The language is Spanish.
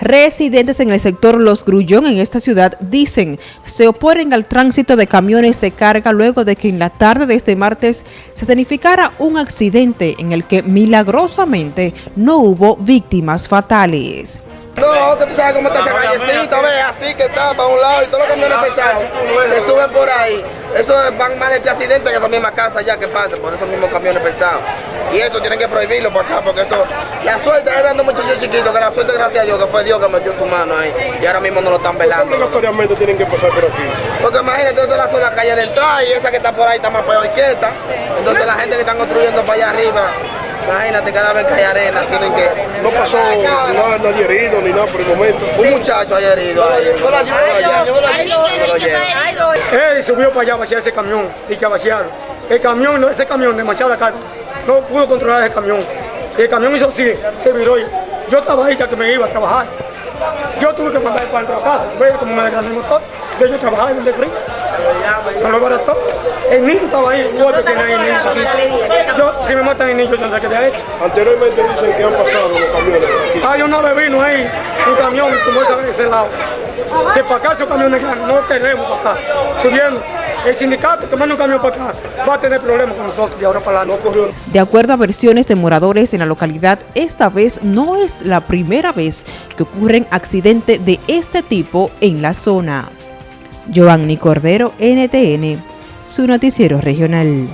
Residentes en el sector Los Grullón en esta ciudad dicen se oponen al tránsito de camiones de carga luego de que en la tarde de este martes se significara un accidente en el que milagrosamente no hubo víctimas fatales. No, que tú sabes cómo está esa callecita, ve, así que está para un lado y todos los camiones pesados que suben por ahí. Eso van mal este accidente que esa misma casa ya que pasa por esos mismos camiones pesados. Y eso tienen que prohibirlo por acá porque eso, la suerte, ahí viendo muchachos chiquitos, que la suerte gracias a Dios, que fue Dios que metió su mano ahí. Y ahora mismo no lo están velando. ¿Por qué tienen que pasar por aquí? Porque imagínate, esta es la calle de entrada y esa que está por ahí está más peor que esta. Entonces la gente que están construyendo para allá arriba Imagínate, cada vez que hay arena tienen que... No pasó nada, nadie herido ni nada por el momento. Un muchacho haya herido ahí. Él subió para allá a vaciar ese camión y que vaciaron. El camión, ese camión de Machada acá, no pudo controlar ese camión. Y el camión hizo así, se viró. Yo estaba ahí ya que me iba a trabajar. Yo tuve que mandar dentro de la casa. Veía como me desgrané el motor. Yo, yo trabajaba en el de frío. Me lo barató. El niño estaba ahí, igual que tiene ahí el niño chiquito. Yo, si me matan el niño, yo no sé qué ha hecho. Anteriormente dicen que han pasado los camiones. Hay una vez vino ahí, un camión como esa de ese lado. Que para acá esos camiones no queremos para acá. Subiendo. El sindicato que manda un camión para acá va a tener problemas con nosotros de ahora para adelante. De acuerdo a versiones de moradores en la localidad, esta vez no es la primera vez que ocurren accidentes de este tipo en la zona. Giovanni Cordero, NTN, su noticiero regional.